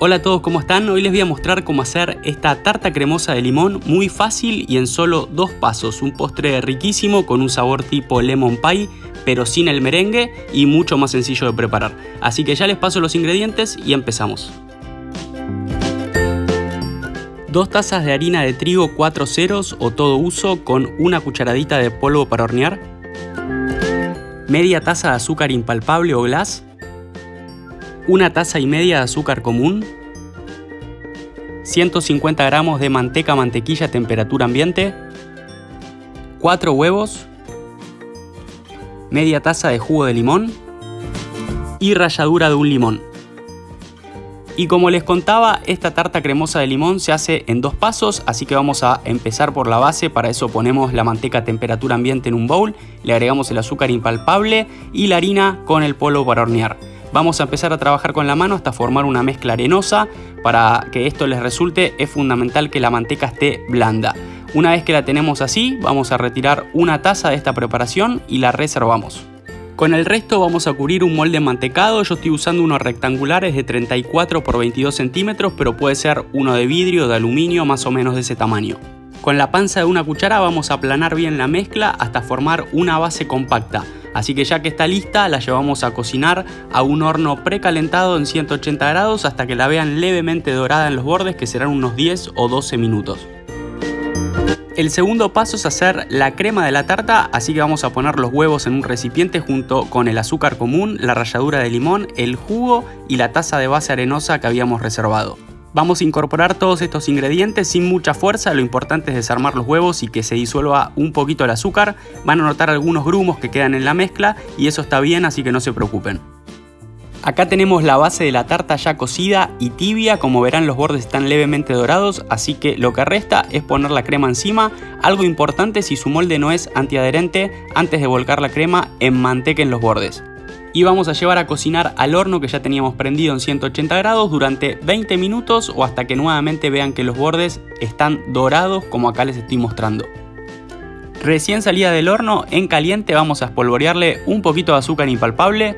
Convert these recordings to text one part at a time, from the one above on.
Hola a todos, ¿cómo están? Hoy les voy a mostrar cómo hacer esta tarta cremosa de limón muy fácil y en solo dos pasos. Un postre riquísimo con un sabor tipo lemon pie, pero sin el merengue y mucho más sencillo de preparar. Así que ya les paso los ingredientes y empezamos. Dos tazas de harina de trigo 4 ceros o todo uso con una cucharadita de polvo para hornear. Media taza de azúcar impalpable o glass una taza y media de azúcar común, 150 gramos de manteca mantequilla a temperatura ambiente, 4 huevos, media taza de jugo de limón y ralladura de un limón. Y como les contaba, esta tarta cremosa de limón se hace en dos pasos, así que vamos a empezar por la base, para eso ponemos la manteca a temperatura ambiente en un bowl, le agregamos el azúcar impalpable y la harina con el polvo para hornear. Vamos a empezar a trabajar con la mano hasta formar una mezcla arenosa. Para que esto les resulte es fundamental que la manteca esté blanda. Una vez que la tenemos así, vamos a retirar una taza de esta preparación y la reservamos. Con el resto vamos a cubrir un molde mantecado, yo estoy usando unos rectangulares de 34 por 22 centímetros, pero puede ser uno de vidrio de aluminio más o menos de ese tamaño. Con la panza de una cuchara vamos a aplanar bien la mezcla hasta formar una base compacta. Así que ya que está lista, la llevamos a cocinar a un horno precalentado en 180 grados hasta que la vean levemente dorada en los bordes, que serán unos 10 o 12 minutos. El segundo paso es hacer la crema de la tarta, así que vamos a poner los huevos en un recipiente junto con el azúcar común, la ralladura de limón, el jugo y la taza de base arenosa que habíamos reservado. Vamos a incorporar todos estos ingredientes sin mucha fuerza, lo importante es desarmar los huevos y que se disuelva un poquito el azúcar. Van a notar algunos grumos que quedan en la mezcla y eso está bien, así que no se preocupen. Acá tenemos la base de la tarta ya cocida y tibia, como verán los bordes están levemente dorados, así que lo que resta es poner la crema encima. Algo importante si su molde no es antiadherente, antes de volcar la crema, en los bordes y vamos a llevar a cocinar al horno que ya teníamos prendido en 180 grados durante 20 minutos o hasta que nuevamente vean que los bordes están dorados como acá les estoy mostrando. Recién salida del horno, en caliente vamos a espolvorearle un poquito de azúcar impalpable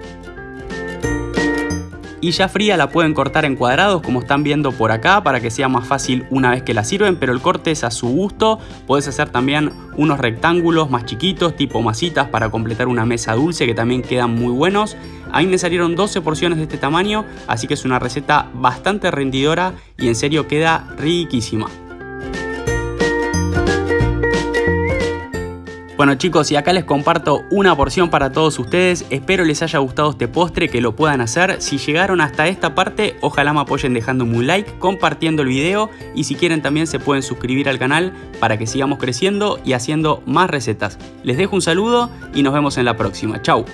y ya fría la pueden cortar en cuadrados como están viendo por acá para que sea más fácil una vez que la sirven, pero el corte es a su gusto. Puedes hacer también unos rectángulos más chiquitos tipo masitas para completar una mesa dulce que también quedan muy buenos. A mí me salieron 12 porciones de este tamaño, así que es una receta bastante rendidora y en serio queda riquísima. Bueno chicos y acá les comparto una porción para todos ustedes, espero les haya gustado este postre, que lo puedan hacer, si llegaron hasta esta parte ojalá me apoyen dejando un like, compartiendo el video y si quieren también se pueden suscribir al canal para que sigamos creciendo y haciendo más recetas. Les dejo un saludo y nos vemos en la próxima, chau.